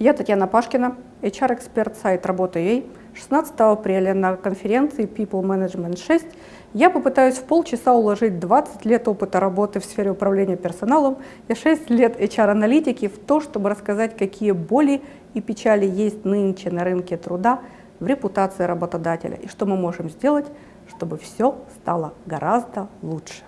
Я Татьяна Пашкина, HR-эксперт сайт Работа.ua. 16 апреля на конференции People Management 6 я попытаюсь в полчаса уложить 20 лет опыта работы в сфере управления персоналом и 6 лет HR-аналитики в то, чтобы рассказать, какие боли и печали есть нынче на рынке труда, в репутации работодателя и что мы можем сделать, чтобы все стало гораздо лучше.